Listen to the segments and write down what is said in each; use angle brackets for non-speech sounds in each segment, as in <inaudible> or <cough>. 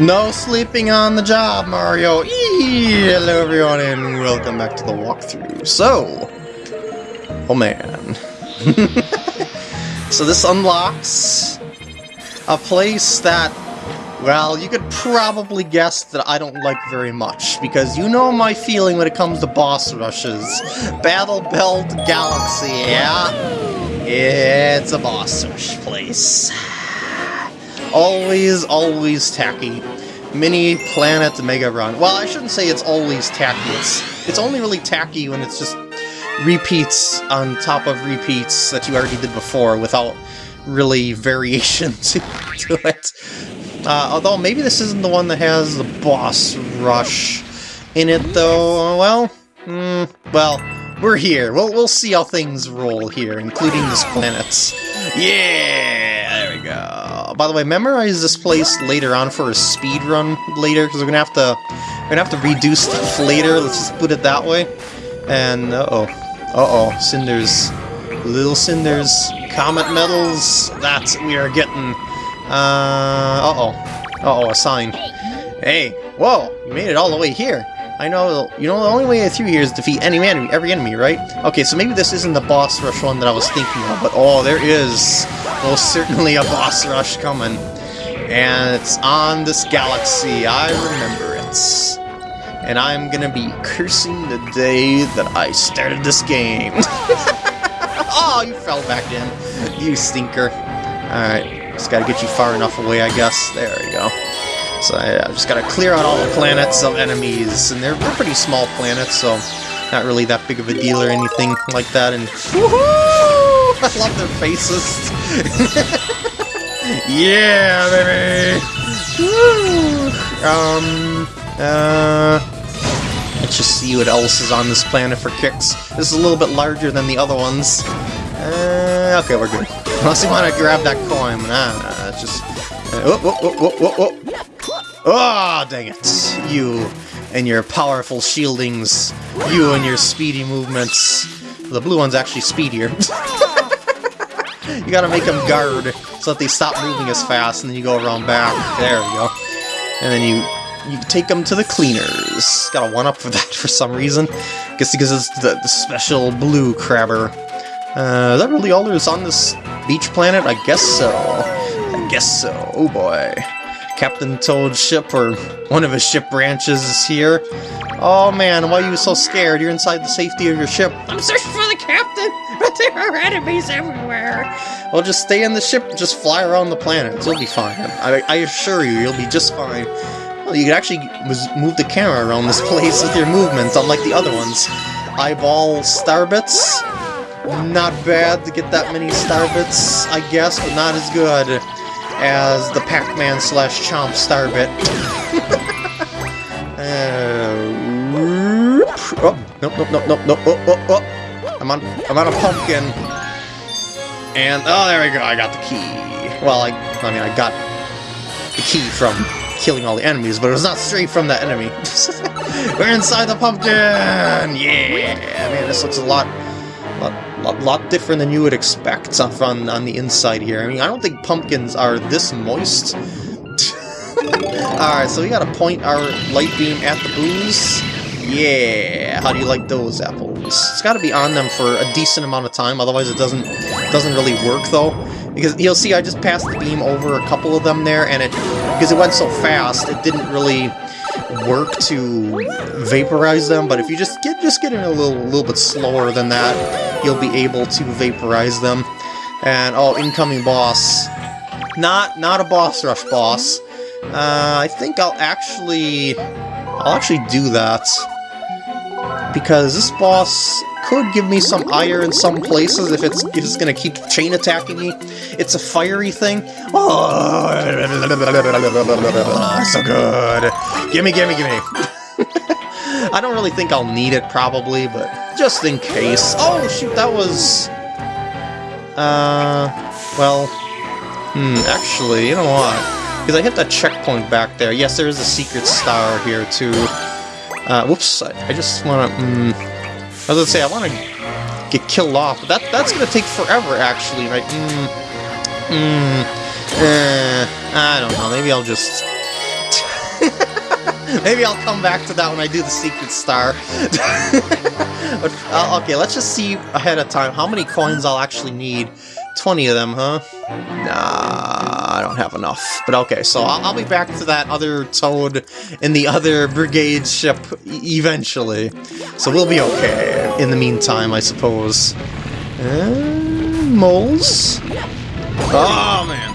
No sleeping on the job, Mario! Eee! Hello everyone and welcome back to the walkthrough. So... Oh man. <laughs> so this unlocks a place that, well, you could probably guess that I don't like very much, because you know my feeling when it comes to boss rushes. Battle Belt Galaxy, yeah? It's a boss rush place. Always, always tacky. Mini Planet Mega Run. Well, I shouldn't say it's always tacky. It's, it's only really tacky when it's just repeats on top of repeats that you already did before without really <laughs> variation to, to it. Uh, although maybe this isn't the one that has the boss rush in it, though. Well, mm, well, we're here. We'll, we'll see how things roll here, including this planet. Yeah, go. By the way, memorize this place later on for a speed run later, because we're gonna have to we're gonna have to reduce stuff <laughs> later. Let's just put it that way. And uh oh, uh oh, cinders, little cinders, comet medals. That's we are getting. Uh, uh oh, uh oh, a sign. Hey, whoa, you made it all the way here. I know, you know, the only way through here is defeat any enemy, every enemy, right? Okay, so maybe this isn't the boss rush one that I was thinking of, but oh, there is most certainly a boss rush coming. And it's on this galaxy, I remember it. And I'm gonna be cursing the day that I started this game. <laughs> oh, you fell back in, you stinker. Alright, just gotta get you far enough away, I guess. There we go. So I just gotta clear out all the planets of enemies, and they're, they're pretty small planets, so not really that big of a deal or anything like that, and I love their faces! <laughs> yeah, baby! um, uh... Let's just see what else is on this planet for kicks. This is a little bit larger than the other ones. Uh, okay, we're good. Unless you want to grab that coin, nah, it's just... Uh, whoop, whoop, whoop, whoop, whoop. Ah, oh, dang it. You and your powerful shieldings. You and your speedy movements. The blue one's actually speedier. <laughs> you gotta make them guard so that they stop moving as fast, and then you go around back. There we go. And then you you take them to the cleaners. Got a one-up for <laughs> that for some reason. Guess because it's the, the special blue crabber. Uh, is that really all there's on this beach planet? I guess so. I guess so. Oh boy. Captain Toad's ship, or one of his ship branches, is here. Oh man, why are you so scared? You're inside the safety of your ship. I'm searching for the captain, but <laughs> there are enemies everywhere. Well, just stay in the ship and just fly around the planet. You'll be fine. I, I assure you, you'll be just fine. Well, you can actually move the camera around this <laughs> place with your movements, unlike the other ones. Eyeball starbits. Not bad to get that many starbits, I guess, but not as good as the Pac-Man slash Chomp Starbit. <laughs> uh, oh, nope, nope, nope, nope, nope, oh, oh, oh. I'm on, I'm on a pumpkin. And, oh, there we go, I got the key. Well, I, I mean, I got the key from killing all the enemies, but it was not straight from the enemy. <laughs> We're inside the pumpkin! Yeah! Man, this looks a lot lot, lot, lot different than you would expect on, on the inside here. I mean, I don't think pumpkins are this moist. <laughs> Alright, so we gotta point our light beam at the Boos. Yeah, how do you like those apples? It's gotta be on them for a decent amount of time, otherwise it doesn't doesn't really work though. Because you'll see I just passed the beam over a couple of them there, and it because it went so fast, it didn't really work to vaporize them, but if you just get just get in a little little bit slower than that, you'll be able to vaporize them. And oh, incoming boss. Not not a boss rush boss. Uh, I think I'll actually I'll actually do that because this boss could give me some ire in some places if it's, if it's gonna keep chain attacking me. It's a fiery thing. Oh, <laughs> so good. Gimme, gimme, gimme. <laughs> I don't really think I'll need it, probably, but just in case. Oh, shoot, that was... Uh, well... Hmm, actually, you know what? Because I hit that checkpoint back there. Yes, there is a secret star here, too. Uh, whoops, I, I just want to... Mm, I was gonna say, I want to get killed off, but that, that's gonna take forever, actually, right? Mm, mm, eh, I don't know, maybe I'll just... <laughs> Maybe I'll come back to that when I do the secret star. <laughs> but, uh, okay, let's just see ahead of time how many coins I'll actually need. 20 of them, huh? Nah, I don't have enough. But okay, so I'll, be back to that other toad in the other brigade ship eventually. So we'll be okay in the meantime, I suppose. Moles? Oh, man.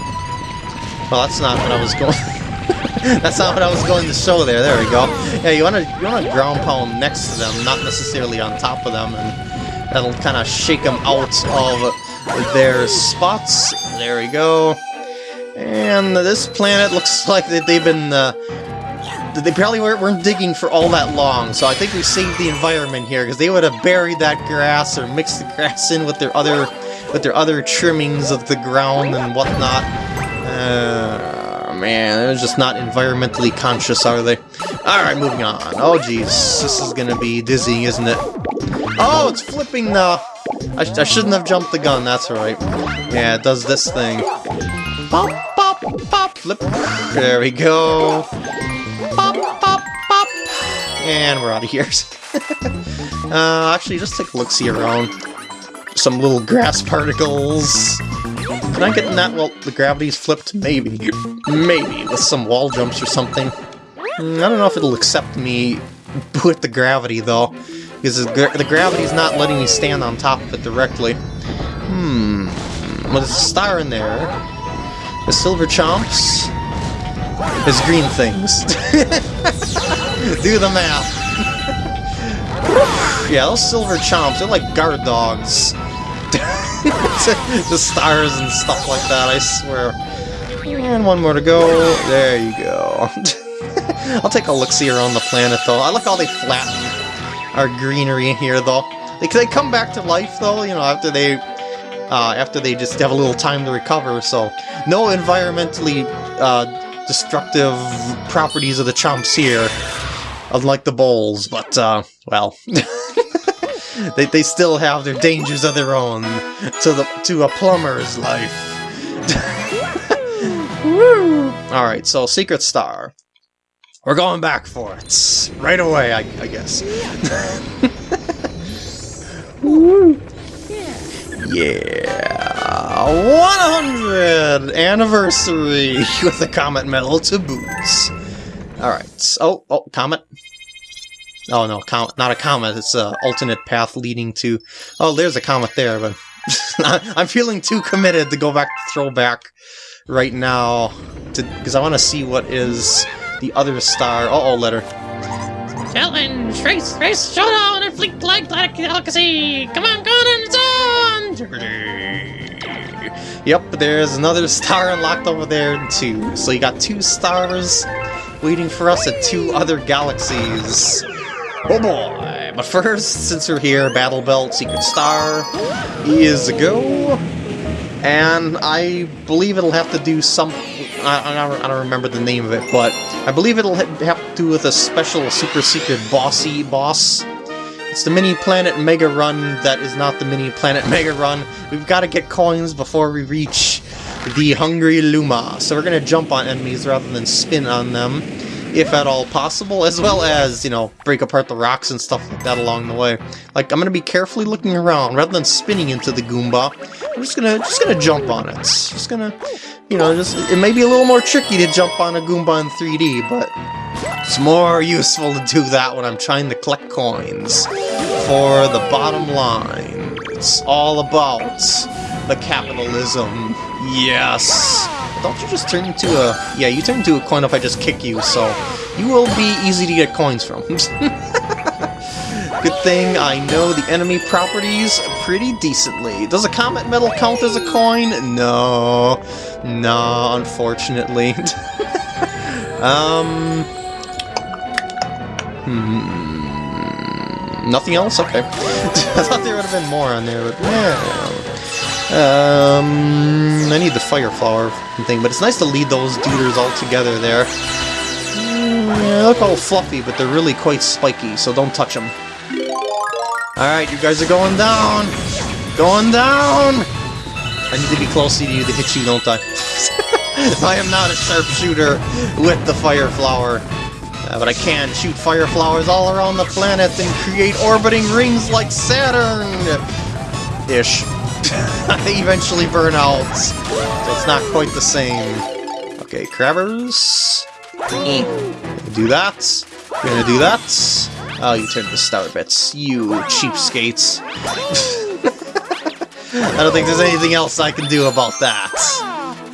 Well, that's not what I was going... <laughs> that's not what I was going to show there. There we go. Yeah, you want to you want to ground pound next to them, not necessarily on top of them, and that'll kind of shake them out of their spots. There we go. And this planet looks <laughs> like they've been... Uh, they probably weren't, digging for all that long, so I think we saved the environment here, because they would have buried that grass or mixed the grass in with their other with their other trimmings of the ground and whatnot. Uh, man, they're just not environmentally conscious, are they? Alright, moving on. Oh, jeez. This is gonna be dizzying, isn't it? Oh, it's flipping the... I, sh I shouldn't have jumped the gun, that's right. Yeah, it does this thing. Pop, pop, pop, flip. There we go. Pop, pop, pop. And we're out of here. <laughs> uh, actually, just take a look-see around. Some little grass particles. Can I get in that? Well, the gravity's flipped? Maybe. Maybe, with some wall jumps or something. Hmm, I don't know if it'll accept me <laughs> with the gravity, though. Because the, gra the gravity's not letting me stand on top of it directly. Hmm. Well, there's a star in there. The silver chomps. There's green things. <laughs> Do the math. <laughs> yeah, those silver chomps, they're like guard dogs. <laughs> the stars and stuff like that, I swear. And one more to go. There you go. I'll take a look-see around the planet, though. I like how they flatten our greenery in here, though. They, they come back to life, though, you know, after they uh, after they just have a little time to recover, so no environmentally uh, destructive properties of the chomps here, unlike the bowls, but, uh, well, <laughs> they, they still have their dangers of their own to, the, to a plumber's life. <laughs> Alright, so Secret Star. We're going back for it. Right away, I, I guess. <laughs> yeah. 100 anniversary <laughs> with the Comet Medal to boots. Alright. Oh, oh, Comet. Oh no, com not a comet, it's an alternate path leading to... Oh, there's a comet there, but... <laughs> I'm feeling too committed to go back to throwback right now, because I want to see what is the other star. Uh-oh, letter. Challenge! Race! Race! Showdown! And Fleet Glide Galaxy! Come on, go on, it's on! Yep, there's another star unlocked over there, too. So you got two stars waiting for us at two other galaxies. Oh boy! But first, since we're here, Battle Belt, Secret Star is a go. And I believe it'll have to do some I, I, don't remember the name of it, but I believe it'll have to do with a special super secret bossy boss. It's the mini planet Mega Run that is not the mini planet <laughs> Mega Run. We've got to get coins before we reach the Hungry Luma. So we're going to jump on enemies rather than spin on them, if at all possible, as well as, you know, break apart the rocks and stuff like that along the way. Like, I'm going to be carefully looking around rather than spinning into the Goomba. I'm just gonna just gonna jump on it. Just gonna you know, just it may be a little more tricky to jump on a Goomba in 3D, but it's more useful to do that when I'm trying to collect coins. For the bottom line, it's all about the capitalism. Yes! Don't you just turn into a... Yeah, you turn into a coin if I just kick you, so you will be easy to get coins from. <laughs> Good thing I know the enemy properties pretty decently. Does a comet medal count as a coin? No. No, unfortunately. <laughs> um... Hmm... Nothing else? Okay. <laughs> I thought there would have been more on there, but yeah. Um, I need the fire flower thing, but it's nice to lead those duders all together there. Mm, they look all fluffy, but they're really quite spiky, so don't touch them. Alright, you guys are going down! Going down! I need to be close to you to hit you, don't I? <laughs> I am not a sharpshooter with the fire flower. Uh, but I can shoot fire flowers all around the planet and create orbiting rings like Saturn! Ish. they <laughs> eventually burn out, so it's not quite the same. Okay, crabbers. Do that. You're gonna do that. Oh, you turned to star bits. You cheapskates. <laughs> I don't think there's anything else I can do about that.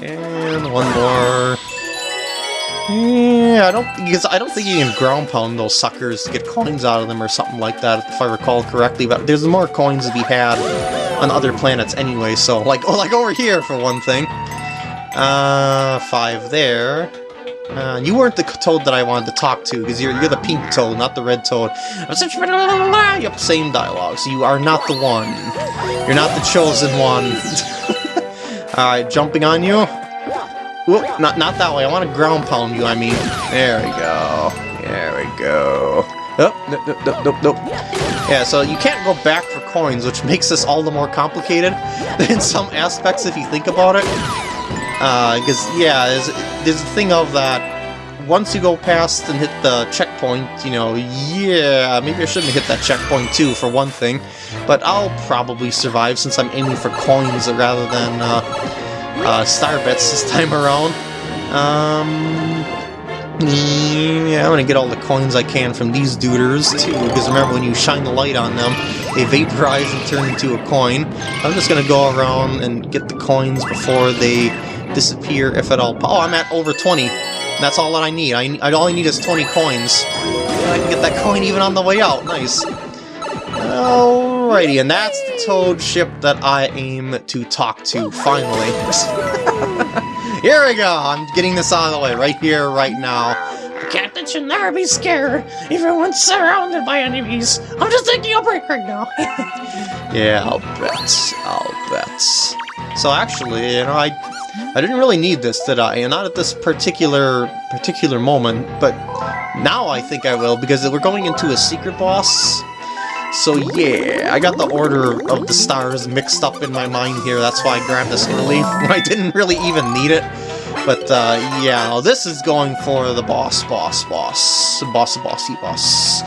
And one more. Yeah, I don't because I don't think you can ground pound those suckers to get coins out of them or something like that, if I recall correctly. But there's more coins to be had on other planets anyway. So like, oh, <laughs> like over here for one thing. Uh, five there. Uh, you weren't the toad that I wanted to talk to, because you're, you're the pink toad, not the red toad. Yep, same dialogue, so you are not the one. You're not the chosen one. <laughs> Alright, jumping on you. Whoop, not, not that way, I want to ground pound you, I mean. There we go. There we go. Oh, nope, nope, nope, nope, nope. Yeah, so you can't go back for coins, which makes this all the more complicated <laughs> in some aspects if you think about it. Because, uh, yeah, there's, there's a thing of that once you go past and hit the checkpoint, you know, yeah, maybe I shouldn't hit that checkpoint too, for one thing. But I'll probably survive since I'm aiming for coins rather than uh, uh, star bits this <laughs> time around. Um, yeah, I'm gonna get all the coins I can from these duders too, because remember when you shine the light on them, they vaporize and turn into a coin. I'm just gonna go around and get the coins before they disappear, if at all. Oh, I'm at over 20. That's all that I need. I, I all I need is 20 coins. I can get that coin even on the way out. Nice. Alrighty, and that's the Toad ship that I aim to talk to, finally. <laughs> here we go! I'm getting this out of the way, right here, right now. The captain should never be scared, even when surrounded by enemies. I'm just taking a break right now. <laughs> yeah, I'll bet. I'll bet. So actually, you know, I I didn't really need this, did I? And not at this particular particular moment, but now I think I will, because we're going into a secret boss. So yeah, I got the order of the stars mixed up in my mind here, that's why I grabbed this early, <laughs> I didn't really even need it. But uh, yeah, this is going for the boss, boss, boss, boss, bossy boss.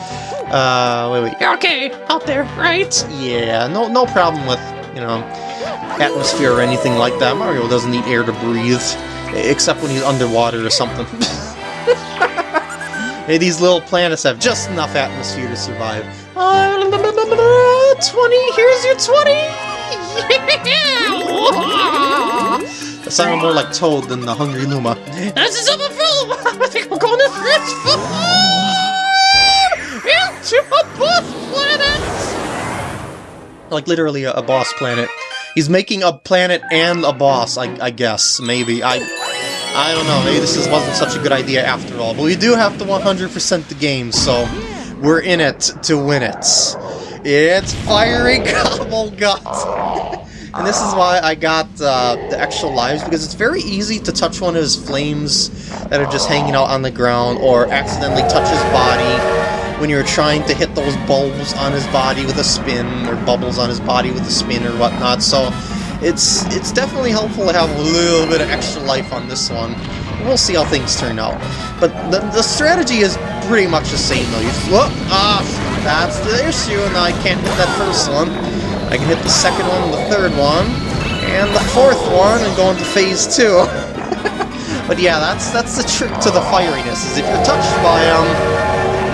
Uh, wait, wait. Okay, out there, right? Yeah, no, no problem with, you know, atmosphere or anything like that. Mario doesn't need air to breathe, except when he's underwater or something. <laughs> hey, these little planets have just enough atmosphere to survive. Uh, 20, here's your 20! That sounded more like Toad than the Hungry Luma. This is overfull! I think we're going to transform into a planet! Like literally a, a boss planet. He's making a planet and a boss, I, I guess, maybe. I I don't know, maybe this is, wasn't such a good idea after all. But we do have to 100% the game, so we're in it to win it. It's Fiery <laughs> Gobblegut! and this is why I got uh, the extra lives, because it's very easy to touch one of his flames that are just hanging out on the ground, or accidentally touch his body, when you're trying to hit those bulbs on his body with a spin, or bubbles on his body with a spin or whatnot, so it's it's definitely helpful to have a little bit of extra life on this one. We'll see how things turn out. But the, the strategy is pretty much the same though. You ah, that's the issue, and I can't hit that first one. I can hit the second one, the third one, and the fourth one, and go into phase two. <laughs> but yeah, that's that's the trick to the fieriness, is if you're touched by um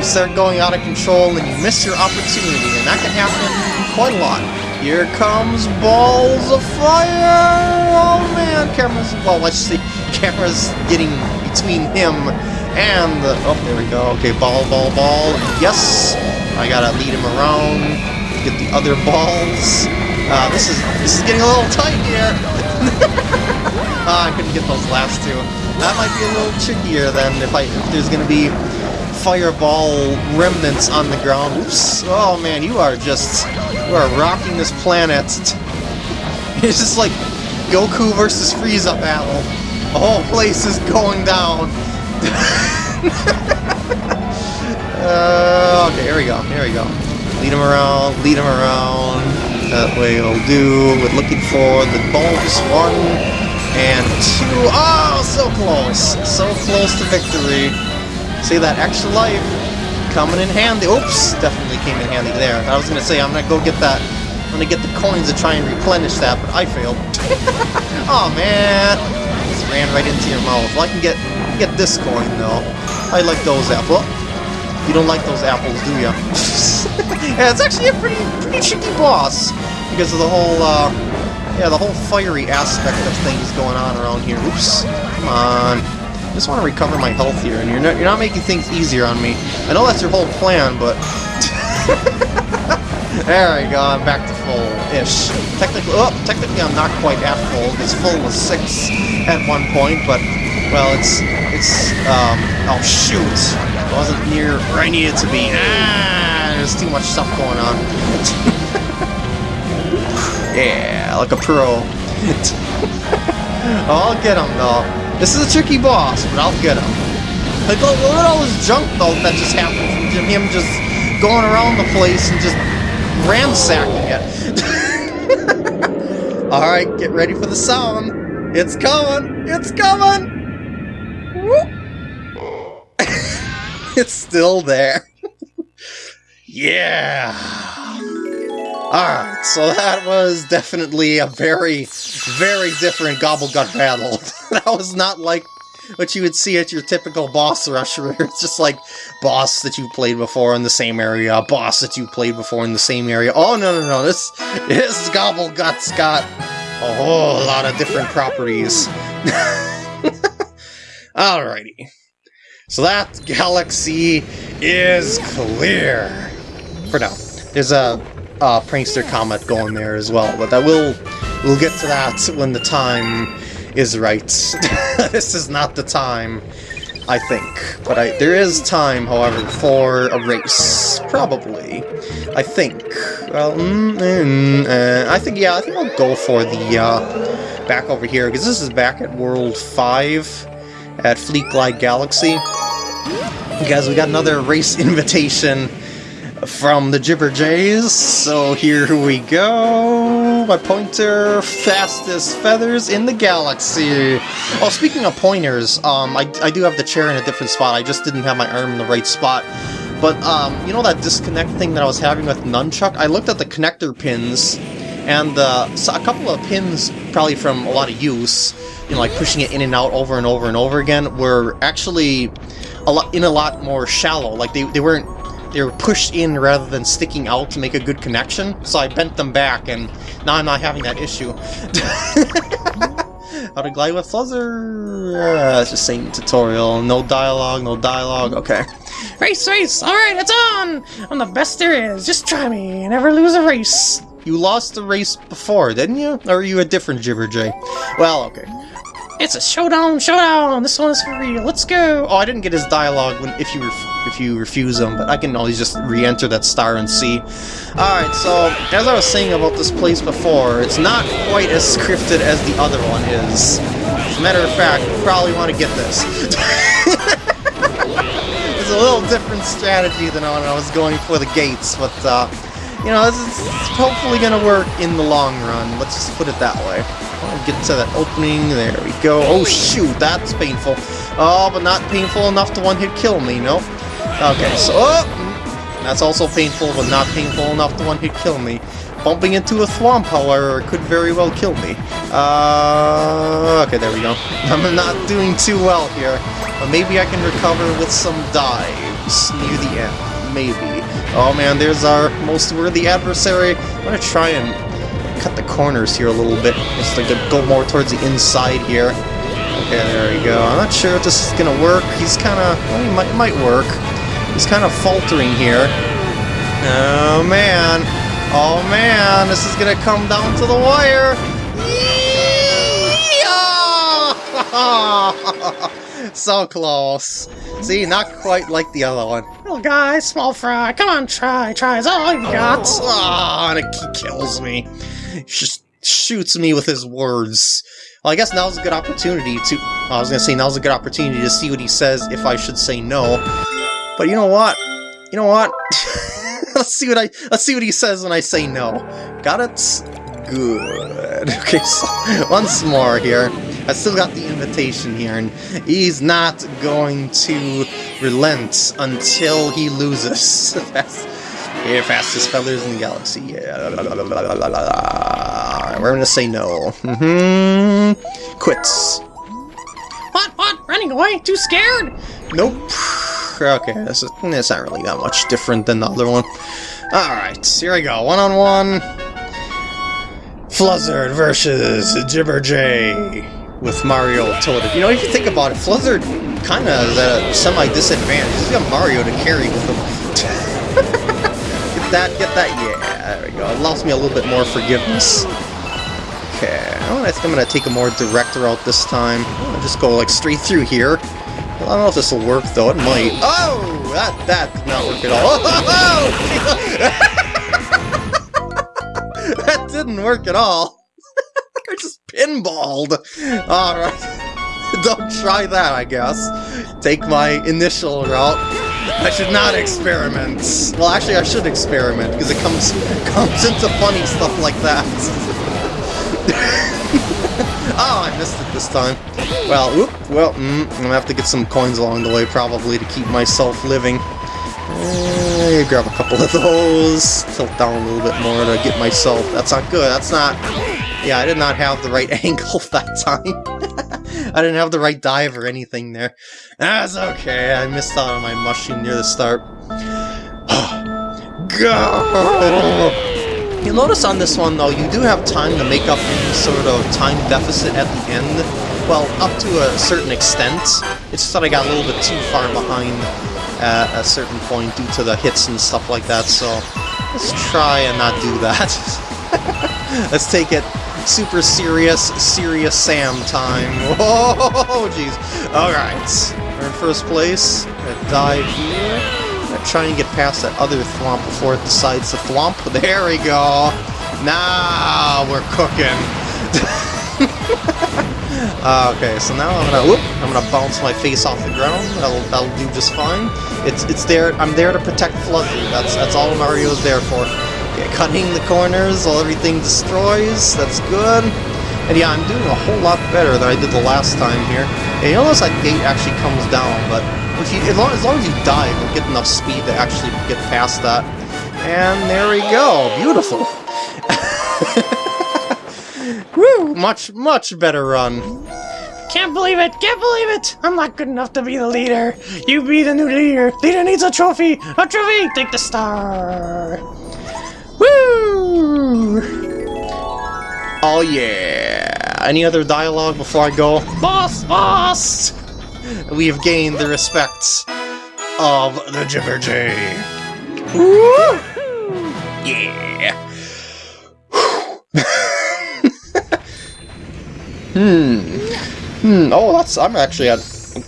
you start going out of control and you miss your opportunity, and that can happen quite a lot. Here comes balls of fire! Oh man, camera's, well, let's see, camera's getting between him and the, oh, there we go, okay, ball, ball, ball, yes, I gotta lead him around get the other balls. Uh, this is, this is getting a little tight here. oh, <laughs> I couldn't get those last two. That might be a little trickier than if I, if there's gonna be fireball remnants on the ground. Oops. Oh man, you are just... You are rocking this planet. <laughs> It's just like Goku versus Frieza battle. The whole place is going down. <laughs> uh, okay, here we go, here we go. Lead him around, lead him around. That way it'll do. We're looking for the bulbs. One and two. Oh, so close. So close to victory. See that extra life coming in handy. Oops, definitely came in handy there. I was gonna say I'm gonna go get that. I'm gonna get the coins to try and replenish that, but I failed. <laughs> oh man, just ran right into your mouth. Well, I can get get this coin though. I like those apples. You don't like those apples, do you? <laughs> yeah, it's actually a pretty pretty tricky boss because of the whole uh, yeah the whole fiery aspect of things going on around here. Oops, come on. I just want to recover my health here, and you're not, you're not making things easier on me. I know that's your whole plan, but... <laughs> there we go, I'm back to full-ish. Technically, oh, technically I'm not quite at full, because full was 6 at one point, but, well, it's, it's, um, oh shoot! It wasn't near where I needed to be. Ah, there's too much stuff going on. <laughs> yeah, like a pro. <laughs> I'll get him, though. This is a tricky boss, but I'll get him. Like, look, look at all this junk, though, that just happened from him just going around the place and just ransacking it. <laughs> Alright, get ready for the sound. It's coming! It's coming! <laughs> it's still there. <laughs> yeah! Alright, so that was definitely a very, very different Gobblegut battle. <laughs> that was not like what you would see at your typical boss rush where it's just like boss that you played before in the same area, boss that you played before in the same area. Oh no no no, this this Gobblegut's got a whole lot of different properties. <laughs> Alrighty. So that galaxy is clear. For now. There's a uh, prankster comet going there as well, but that will we'll get to that when the time is right. <laughs> this is not the time, I think. But I, there is time, however, for a race. Probably. I think. Well, mm, mm, uh, I think, yeah, I think I'll go for the, uh, back over here, because this is back at World 5 at Fleet Glide Galaxy. Guys, we got another race invitation from the Jibberjays, so here we go. My pointer, fastest feathers in the galaxy. Oh, speaking of pointers, um, I, I do have the chair in a different spot. I just didn't have my arm in the right spot. But, um, you know that disconnect thing that I was having with Nunchuk? I looked at the connector pins, and uh, so a couple of pins, probably from a lot of use, you know, like pushing it in and out over and over and over again, were actually a lot in a lot more shallow. Like, they, they weren't they were pushed in rather than sticking out to make a good connection, so I bent them back, and now I'm not having that issue. <laughs> How to glide with Fluzzard? Uh, it's just same tutorial. No dialogue, no dialogue. Okay. Race, race! Alright, it's on! I'm the best there is. Just try me. Never lose a race. You lost the race before, didn't you? Or are you a different Jibberjay? Well, okay. It's a showdown, showdown! This one is for real. Let's go! Oh, I didn't get his dialogue when if you if you refuse him, but I can always just re-enter that star and see. Alright, so, as I was saying about this place before, it's not quite as scripted as the other one is. As a matter of fact, you probably want to get this. <laughs> it's a little different strategy than when I was going for the gates, but, uh, you know, this is hopefully going to work in the long run. Let's just put it that way. Get to that opening. There we go. Oh, shoot. That's painful. Oh, but not painful enough to one-hit kill me, no? Okay, so... Oh, that's also painful, but not painful enough to one-hit kill me. Bumping into a thwomp, however, could very well kill me. Uh, okay, there we go. <laughs> I'm not doing too well here, but maybe I can recover with some dives near the end. Maybe. Oh man, there's our most worthy adversary. I'm gonna try and cut the corners here a little bit, just like to go more towards the inside here. Okay, there we go. I'm not sure if this is gonna work. He's kind of, well, he might, might work. He's kind of faltering here. Oh man, oh man, this is gonna come down to the wire. <laughs> <laughs> so close. See, not quite like the other one. Little guy, small fry, come on, try, try, is all you got. Ah, oh, and he kills me just shoots me with his words. Well, I guess now's a good opportunity to... I was gonna say, now's a good opportunity to see what he says if I should say no. But you know what? You know what? <laughs> let's see what I... Let's see what he says when I say no. Got it? Good. <laughs> Okay, so once more here. I still got the invitation here, and he's not going to relent until he loses. <laughs> Yeah, fastest feathers in the galaxy. Yeah, we're gonna say no. Mm-hmm. Quits. What? What? Running away? Too scared? Nope. Okay, this is it's not really that much different than the other one. Alright, here we go. One on one. Fluzzard versus Jibber Jibberjay with Mario tilted. You know, if you think about it, Fluzzard kind of is at a semi-disadvantage. He's got Mario to carry with him. <laughs> get that, get that, yeah, there we go. It allows me a little bit more forgiveness. Okay, I think I'm going to take a more direct route this time. I'll just go like straight through here. I don't know if this will work though, it might. Oh! That, that did not work at all. Oh, <laughs> that didn't work at all. Pinballed. Alright. <laughs> Don't try that, I guess. Take my initial route. I should not experiment. Well, actually, I should experiment, because it comes, <laughs> comes into funny stuff like that. <laughs> oh, I missed it this time. Well, whoop, well, mm, I'm gonna have to get some coins along the way, probably, to keep myself living. Uh, grab a couple of those, tilt down a little bit more to get myself... That's not good, that's not... Yeah, I did not have the right <laughs> angle <laughs> that time. I didn't have the right dive or anything there. That's okay, I missed out on my mushroom near the start. <sighs> Go! You'll notice on this one, though, you do have time to make up any sort of time deficit at the end. Well, up to a certain extent. It's just that I got a little bit too far behind at a certain point due to the hits and stuff like that, so let's try and not do that. <laughs> let's take it super serious, serious Sam time. Whoa, <laughs> jeez. Alright, we're in first place. dive here try and get past that other thwomp before it decides to thwomp. There we go! Now we're cooking! uh, <laughs> okay, so now I'm gonna whoop, I'm gonna bounce my face off the ground. That'll that'll do just fine. It's it's there. I'm there to protect Fluffy. That's that's all Mario's there for. Cutting the corners while everything destroys. That's good. And yeah, I'm doing a whole lot better than I did the last time here. And you notice that gate actually comes down, but you, as, long, as long as you dive, you'll get enough speed to actually get past that. And there we go. Beautiful. <laughs> Woo! Much, much better run. Can't believe it! Can't believe it! I'm not good enough to be the leader. You be the new leader. Leader needs a trophy. A trophy. Take the star. Woo! Oh yeah. Any other dialogue before I go? Boss! Boss! we have gained the respect of the Jibberjay. Woo! Yeah. <laughs> hmm. Hmm. Oh, that's. I'm actually at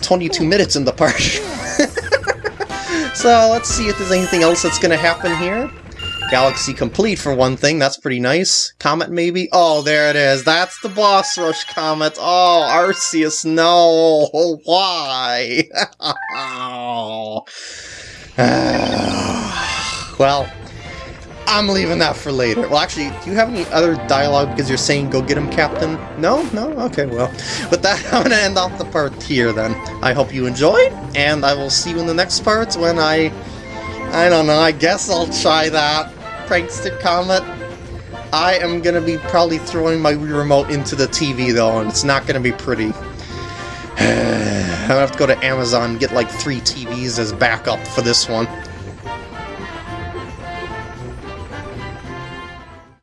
22 minutes in the part. <laughs> so let's see if there's anything else that's gonna happen here. Galaxy complete for one thing, that's pretty nice. Comet maybe? Oh, there it is. That's the boss rush comet. Oh, Arceus, no. <laughs> Why? <sighs> well, I'm leaving that for later. Well, actually, do you have any other dialogue because you're saying go get him, Captain? No? No? Okay, well. <laughs> With that, <laughs> I'm going to end off the part here then. I hope you enjoyed, and I will see you in the next part when I... I don't know, I guess I'll try that. Prankster Comet. I am to be probably throwing my remote into the TV though, and it's not to be pretty. <sighs> I'm to have to go to Amazon and get like three TVs as backup for this one.